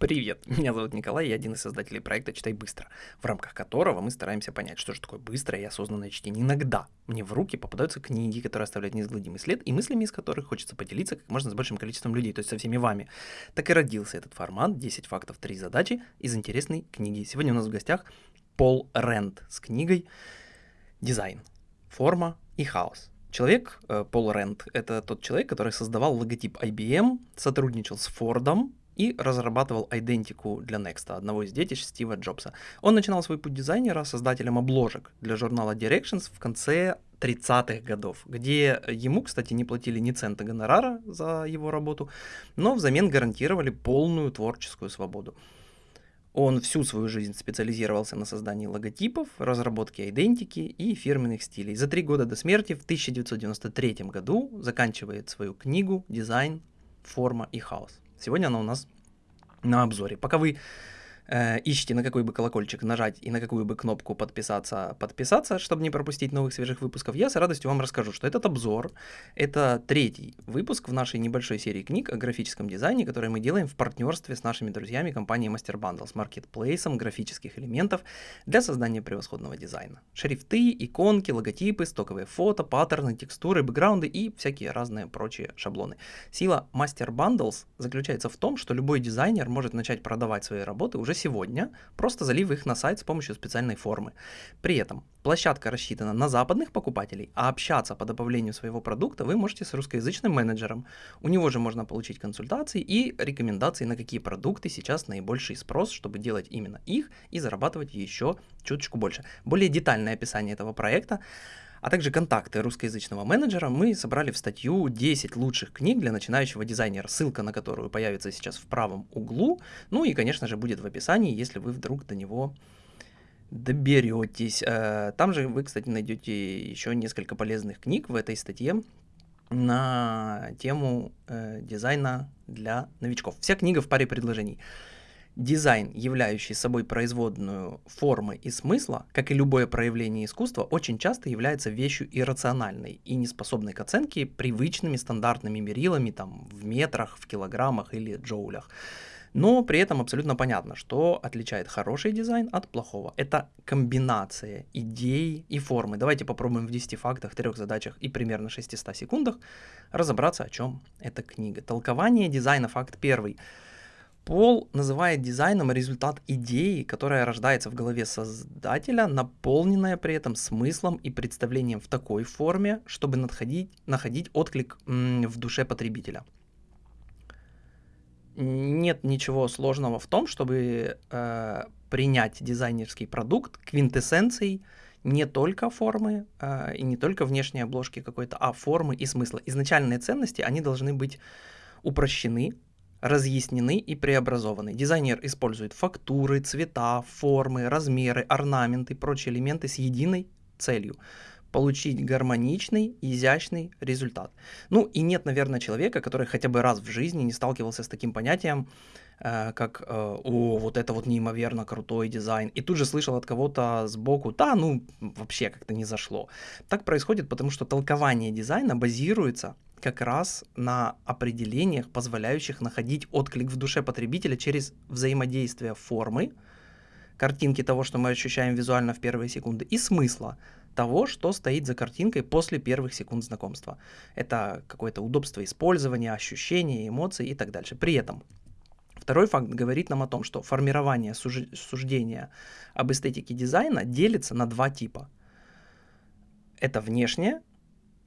Привет, меня зовут Николай, я один из создателей проекта «Читай быстро», в рамках которого мы стараемся понять, что же такое быстрое и осознанное чтение. Иногда мне в руки попадаются книги, которые оставляют неизгладимый след, и мыслями из которых хочется поделиться как можно с большим количеством людей, то есть со всеми вами. Так и родился этот формат «10 фактов, 3 задачи» из интересной книги. Сегодня у нас в гостях Пол Рэнд с книгой «Дизайн. Форма и хаос». Человек, э, Пол Рэнд, это тот человек, который создавал логотип IBM, сотрудничал с Фордом, и разрабатывал идентику для Next, одного из детищ Стива Джобса. Он начинал свой путь дизайнера создателем обложек для журнала Directions в конце 30-х годов, где ему, кстати, не платили ни цента гонорара за его работу, но взамен гарантировали полную творческую свободу. Он всю свою жизнь специализировался на создании логотипов, разработке идентики и фирменных стилей. За три года до смерти в 1993 году заканчивает свою книгу «Дизайн, форма и хаос». Сегодня она у нас на обзоре. Пока вы э, ищите, на какой бы колокольчик нажать и на какую бы кнопку подписаться, подписаться, чтобы не пропустить новых свежих выпусков, я с радостью вам расскажу, что этот обзор — это третий выпуск в нашей небольшой серии книг о графическом дизайне, который мы делаем в партнерстве с нашими друзьями компании Master Bundle с маркетплейсом графических элементов для создания превосходного дизайна. Шрифты, иконки, логотипы, стоковые фото, паттерны, текстуры, бэкграунды и всякие разные прочие шаблоны. Сила Master Bundles заключается в том, что любой дизайнер может начать продавать свои работы уже сегодня, просто залив их на сайт с помощью специальной формы. При этом площадка рассчитана на западных покупателей, а общаться по добавлению своего продукта вы можете с русскоязычным менеджером. У него же можно получить консультации и рекомендации, на какие продукты сейчас наибольший спрос, чтобы делать именно их и зарабатывать еще чуточку больше. Более детальное описание этого проекта а также контакты русскоязычного менеджера мы собрали в статью 10 лучших книг для начинающего дизайнера, ссылка на которую появится сейчас в правом углу, ну и, конечно же, будет в описании, если вы вдруг до него доберетесь. Э, там же вы, кстати, найдете еще несколько полезных книг в этой статье на тему э, дизайна для новичков. Вся книга в паре предложений. Дизайн, являющий собой производную формы и смысла, как и любое проявление искусства, очень часто является вещью иррациональной и неспособной к оценке привычными стандартными мерилами там, в метрах, в килограммах или джоулях. Но при этом абсолютно понятно, что отличает хороший дизайн от плохого. Это комбинация идей и формы. Давайте попробуем в 10 фактах, 3 задачах и примерно 600 секундах разобраться, о чем эта книга. Толкование дизайна, факт первый. Пол называет дизайном результат идеи, которая рождается в голове создателя, наполненная при этом смыслом и представлением в такой форме, чтобы находить, находить отклик в душе потребителя. Нет ничего сложного в том, чтобы э, принять дизайнерский продукт квинтэссенцией не только формы э, и не только внешней обложки какой-то, а формы и смысла. Изначальные ценности, они должны быть упрощены, разъяснены и преобразованы. Дизайнер использует фактуры, цвета, формы, размеры, орнаменты и прочие элементы с единой целью получить гармоничный, изящный результат. Ну и нет, наверное, человека, который хотя бы раз в жизни не сталкивался с таким понятием, э, как э, «О, вот это вот неимоверно крутой дизайн», и тут же слышал от кого-то сбоку «Да, ну, вообще как-то не зашло». Так происходит, потому что толкование дизайна базируется как раз на определениях, позволяющих находить отклик в душе потребителя через взаимодействие формы, картинки того, что мы ощущаем визуально в первые секунды, и смысла того, что стоит за картинкой после первых секунд знакомства. Это какое-то удобство использования, ощущения, эмоции и так дальше. При этом Второй факт говорит нам о том, что формирование суждения об эстетике дизайна делится на два типа. Это внешнее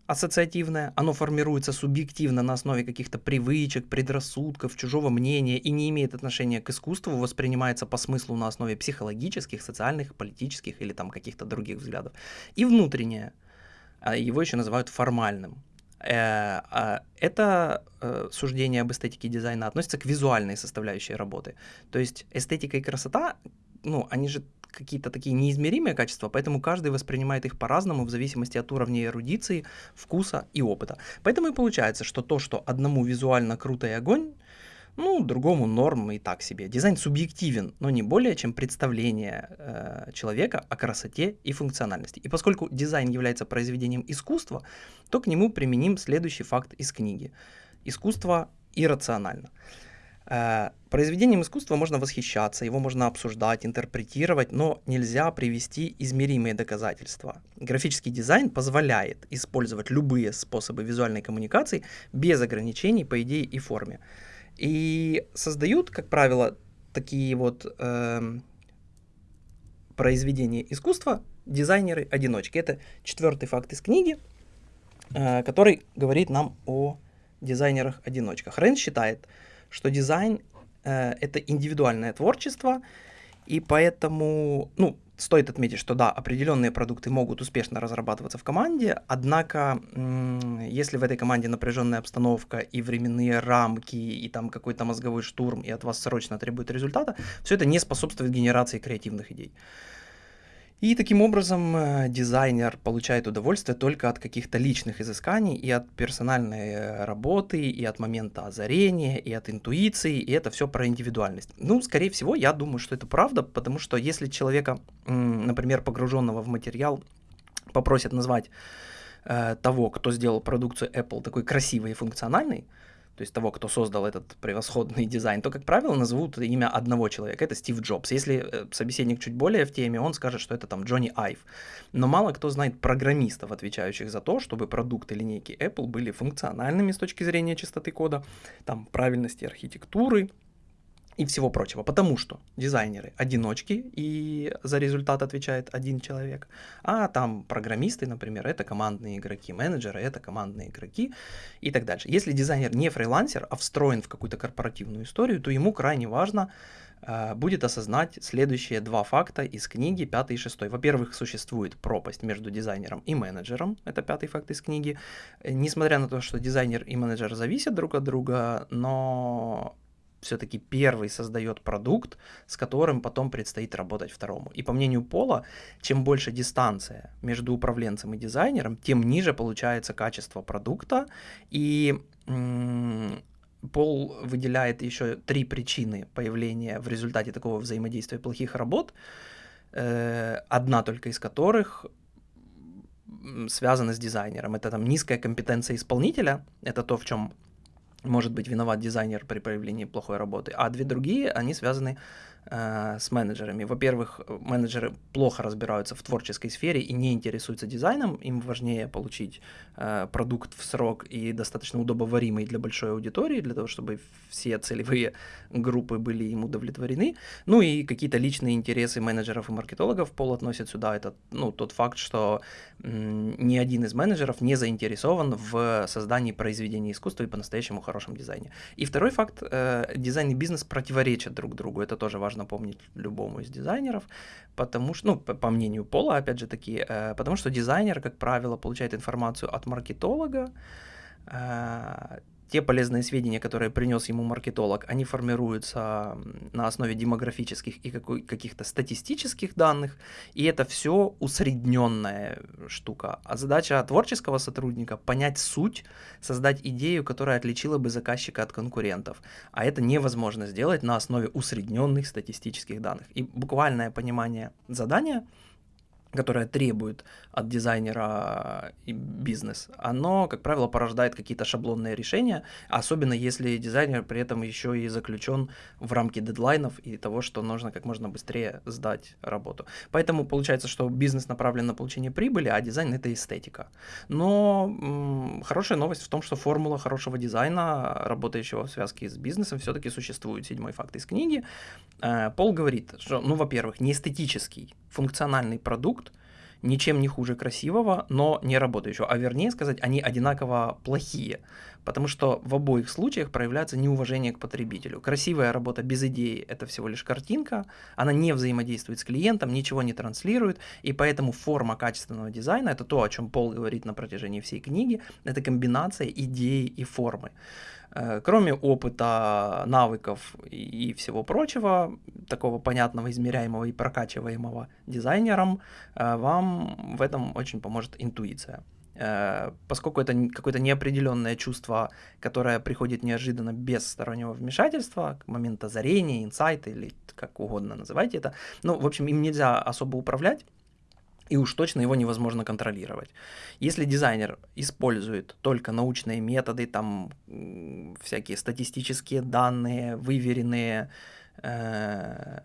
ассоциативное, оно формируется субъективно на основе каких-то привычек, предрассудков, чужого мнения и не имеет отношения к искусству, воспринимается по смыслу на основе психологических, социальных, политических или там каких-то других взглядов. И внутреннее, а, его еще называют формальным. Э, а, это э, суждение об эстетике дизайна относится к визуальной составляющей работы. То есть эстетика и красота, ну, они же какие-то такие неизмеримые качества, поэтому каждый воспринимает их по-разному в зависимости от уровня эрудиции, вкуса и опыта. Поэтому и получается, что то, что одному визуально круто и огонь, ну, другому норм и так себе. Дизайн субъективен, но не более чем представление э, человека о красоте и функциональности. И поскольку дизайн является произведением искусства, то к нему применим следующий факт из книги. Искусство иррационально. Э, Произведением искусства можно восхищаться, его можно обсуждать, интерпретировать, но нельзя привести измеримые доказательства. Графический дизайн позволяет использовать любые способы визуальной коммуникации без ограничений по идее и форме. И создают, как правило, такие вот э, произведения искусства дизайнеры-одиночки. Это четвертый факт из книги, э, который говорит нам о дизайнерах-одиночках. Рейн считает, что дизайн это индивидуальное творчество, и поэтому, ну, стоит отметить, что да, определенные продукты могут успешно разрабатываться в команде, однако, если в этой команде напряженная обстановка и временные рамки, и там какой-то мозговой штурм, и от вас срочно требует результата, все это не способствует генерации креативных идей. И таким образом э, дизайнер получает удовольствие только от каких-то личных изысканий и от персональной э, работы, и от момента озарения, и от интуиции, и это все про индивидуальность. Ну, скорее всего, я думаю, что это правда, потому что если человека, например, погруженного в материал, попросят назвать э, того, кто сделал продукцию Apple такой красивой и функциональной, то есть того, кто создал этот превосходный дизайн, то, как правило, назовут имя одного человека, это Стив Джобс. Если э, собеседник чуть более в теме, он скажет, что это там Джонни Айв. Но мало кто знает программистов, отвечающих за то, чтобы продукты линейки Apple были функциональными с точки зрения чистоты кода, там, правильности архитектуры, и всего прочего. Потому что дизайнеры одиночки, и за результат отвечает один человек, а там программисты, например, это командные игроки, менеджеры это командные игроки и так дальше. Если дизайнер не фрилансер, а встроен в какую-то корпоративную историю, то ему крайне важно э, будет осознать следующие два факта из книги, пятый и шестой. Во-первых, существует пропасть между дизайнером и менеджером, это пятый факт из книги. Несмотря на то, что дизайнер и менеджер зависят друг от друга, но все-таки первый создает продукт, с которым потом предстоит работать второму. И по мнению Пола, чем больше дистанция между управленцем и дизайнером, тем ниже получается качество продукта. И Пол выделяет еще три причины появления в результате такого взаимодействия плохих работ, э, одна только из которых связана с дизайнером. Это там низкая компетенция исполнителя, это то, в чем может быть виноват дизайнер при проявлении плохой работы, а две другие, они связаны с менеджерами. Во-первых, менеджеры плохо разбираются в творческой сфере и не интересуются дизайном, им важнее получить э, продукт в срок и достаточно удобоваримый для большой аудитории, для того, чтобы все целевые группы были им удовлетворены. Ну и какие-то личные интересы менеджеров и маркетологов пол относят сюда. Это ну, тот факт, что ни один из менеджеров не заинтересован в создании произведения искусства и по-настоящему хорошем дизайне. И второй факт, э, дизайн и бизнес противоречат друг другу, это тоже важно важно помнить любому из дизайнеров, потому что, ну, по, по мнению Пола, опять же таки, э, потому что дизайнер, как правило, получает информацию от маркетолога, э, те полезные сведения, которые принес ему маркетолог, они формируются на основе демографических и каких-то статистических данных, и это все усредненная штука. А задача творческого сотрудника — понять суть, создать идею, которая отличила бы заказчика от конкурентов. А это невозможно сделать на основе усредненных статистических данных. И буквальное понимание задания — которое требует от дизайнера и бизнес, оно, как правило, порождает какие-то шаблонные решения, особенно если дизайнер при этом еще и заключен в рамки дедлайнов и того, что нужно как можно быстрее сдать работу. Поэтому получается, что бизнес направлен на получение прибыли, а дизайн это эстетика. Но м- хорошая новость в том, что формула хорошего дизайна, работающего в связке с бизнесом, все-таки существует. Седьмой факт из книги. Э, Пол говорит, что, ну, во-первых, не эстетический, функциональный продукт, ничем не хуже красивого, но не работающего. А вернее сказать, они одинаково плохие, потому что в обоих случаях проявляется неуважение к потребителю. Красивая работа без идеи – это всего лишь картинка, она не взаимодействует с клиентом, ничего не транслирует, и поэтому форма качественного дизайна – это то, о чем Пол говорит на протяжении всей книги, это комбинация идеи и формы. Э, кроме опыта, навыков и всего прочего, такого понятного, измеряемого и прокачиваемого дизайнером, э, вам в этом очень поможет интуиция. Э, поскольку это какое-то неопределенное чувство, которое приходит неожиданно без стороннего вмешательства, к моменту озарения, инсайта или как угодно называйте это, ну, в общем, им нельзя особо управлять, и уж точно его невозможно контролировать. Если дизайнер использует только научные методы, там всякие статистические данные, выверенные, э,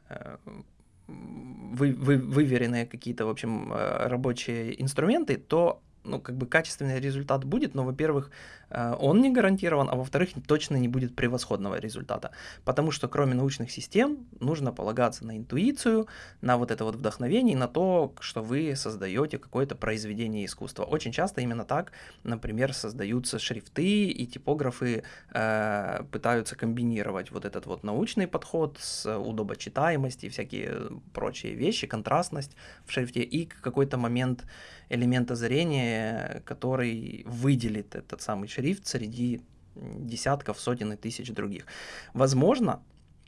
вы, вы, выверенные какие-то, в общем, э, рабочие инструменты, то ну, как бы качественный результат будет, но, во-первых, э, он не гарантирован, а во-вторых, точно не будет превосходного результата. Потому что кроме научных систем нужно полагаться на интуицию, на вот это вот вдохновение, на то, что вы создаете какое-то произведение искусства. Очень часто именно так, например, создаются шрифты и типографы э, пытаются комбинировать вот этот вот научный подход с удобочитаемостью и всякие прочие вещи, контрастность в шрифте и какой-то момент элемента зрения, который выделит этот самый шрифт среди десятков, сотен и тысяч других. Возможно,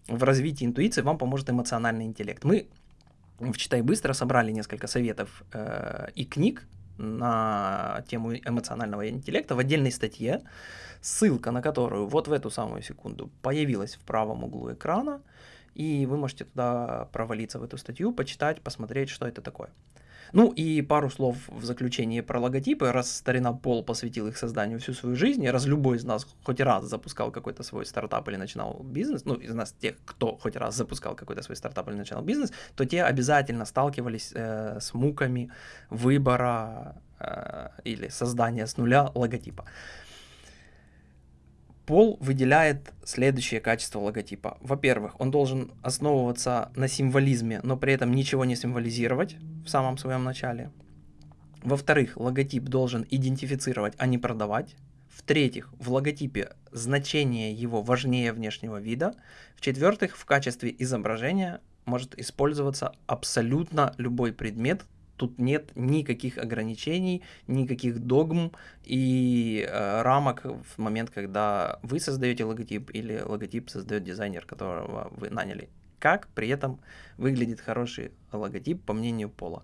в развитии интуиции вам поможет эмоциональный интеллект. Мы в «Читай быстро» собрали несколько советов э, и книг на тему эмоционального интеллекта в отдельной статье, ссылка на которую вот в эту самую секунду появилась в правом углу экрана, и вы можете туда провалиться в эту статью, почитать, посмотреть, что это такое. Ну и пару слов в заключение про логотипы. Раз старина Пол посвятил их созданию всю свою жизнь, раз любой из нас хоть раз запускал какой-то свой стартап или начинал бизнес, ну из нас тех, кто хоть раз запускал какой-то свой стартап или начинал бизнес, то те обязательно сталкивались э, с муками выбора э, или создания с нуля логотипа. Пол выделяет следующее качество логотипа. Во-первых, он должен основываться на символизме, но при этом ничего не символизировать в самом своем начале. Во-вторых, логотип должен идентифицировать, а не продавать. В-третьих, в логотипе значение его важнее внешнего вида. В-четвертых, в качестве изображения может использоваться абсолютно любой предмет, Тут нет никаких ограничений, никаких догм и э, рамок в момент, когда вы создаете логотип или логотип создает дизайнер, которого вы наняли. Как при этом выглядит хороший логотип, по мнению Пола.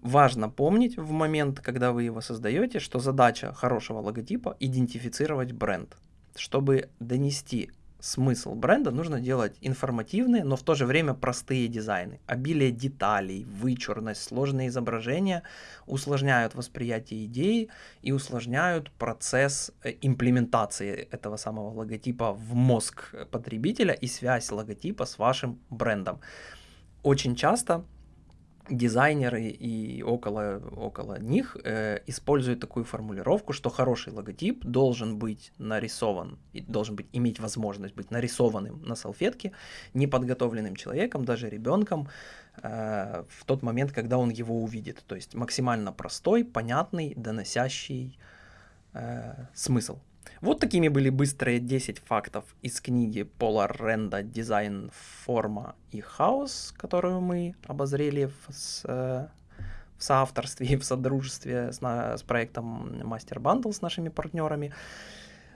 Важно помнить в момент, когда вы его создаете, что задача хорошего логотипа идентифицировать бренд, чтобы донести смысл бренда нужно делать информативные, но в то же время простые дизайны. Обилие деталей, вычурность, сложные изображения усложняют восприятие идеи и усложняют процесс э, имплементации этого самого логотипа в мозг потребителя и связь логотипа с вашим брендом. Очень часто дизайнеры и около, около них э, используют такую формулировку, что хороший логотип должен быть нарисован, и должен быть, иметь возможность быть нарисованным на салфетке неподготовленным человеком, даже ребенком, э, в тот момент, когда он его увидит. То есть максимально простой, понятный, доносящий э, смысл. Вот такими были быстрые 10 фактов из книги Пола Ренда «Дизайн, форма и хаос», которую мы обозрели в, с, э, в соавторстве и в содружестве с, на, с проектом Master Bundle с нашими партнерами.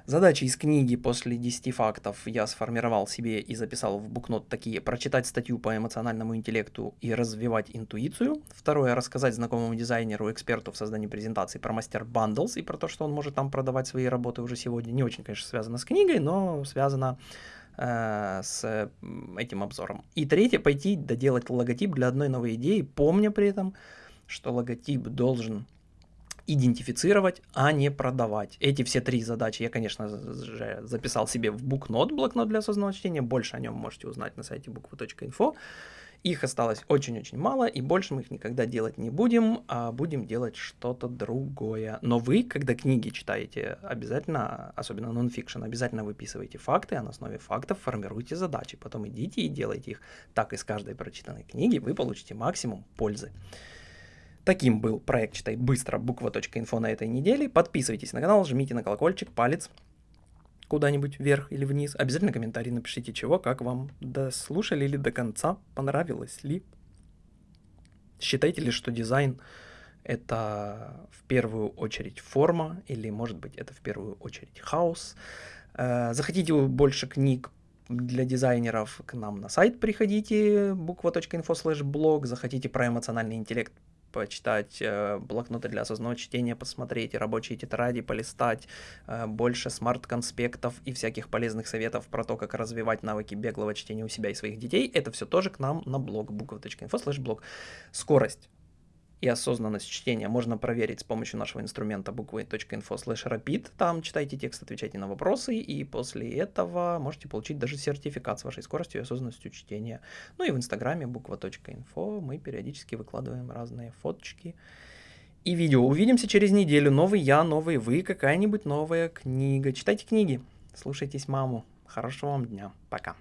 Задачи из книги после 10 фактов я сформировал себе и записал в букнот такие. Прочитать статью по эмоциональному интеллекту и развивать интуицию. Второе, рассказать знакомому дизайнеру, эксперту в создании презентации про мастер Bundles и про то, что он может там продавать свои работы уже сегодня. Не очень, конечно, связано с книгой, но связано э, с этим обзором. И третье, пойти доделать логотип для одной новой идеи, помня при этом, что логотип должен идентифицировать, а не продавать. Эти все три задачи я, конечно же, записал себе в букнот, блокнот для осознанного чтения. Больше о нем можете узнать на сайте буква.инфо. Их осталось очень-очень мало, и больше мы их никогда делать не будем, а будем делать что-то другое. Но вы, когда книги читаете, обязательно, особенно нонфикшн, обязательно выписывайте факты, а на основе фактов формируйте задачи. Потом идите и делайте их. Так из каждой прочитанной книги вы получите максимум пользы. Таким был проект «Читай быстро» буква.инфо на этой неделе. Подписывайтесь на канал, жмите на колокольчик, палец куда-нибудь вверх или вниз. Обязательно комментарий напишите, чего, как вам дослушали или до конца, понравилось ли. Считаете ли, что дизайн это в первую очередь форма, или может быть это в первую очередь хаос. Э, захотите больше книг для дизайнеров, к нам на сайт приходите, буква.инфо слэш блог, захотите про эмоциональный интеллект, почитать, э, блокноты для осознанного чтения посмотреть, рабочие тетради полистать, э, больше смарт-конспектов и всяких полезных советов про то, как развивать навыки беглого чтения у себя и своих детей, это все тоже к нам на блог буква.инфо слэш блог. Скорость и осознанность чтения можно проверить с помощью нашего инструмента буква.info slash rapid. Там читайте текст, отвечайте на вопросы, и после этого можете получить даже сертификат с вашей скоростью и осознанностью чтения. Ну и в инстаграме буква.info мы периодически выкладываем разные фоточки и видео. Увидимся через неделю. Новый я, новый вы, какая-нибудь новая книга. Читайте книги, слушайтесь маму. Хорошего вам дня. Пока.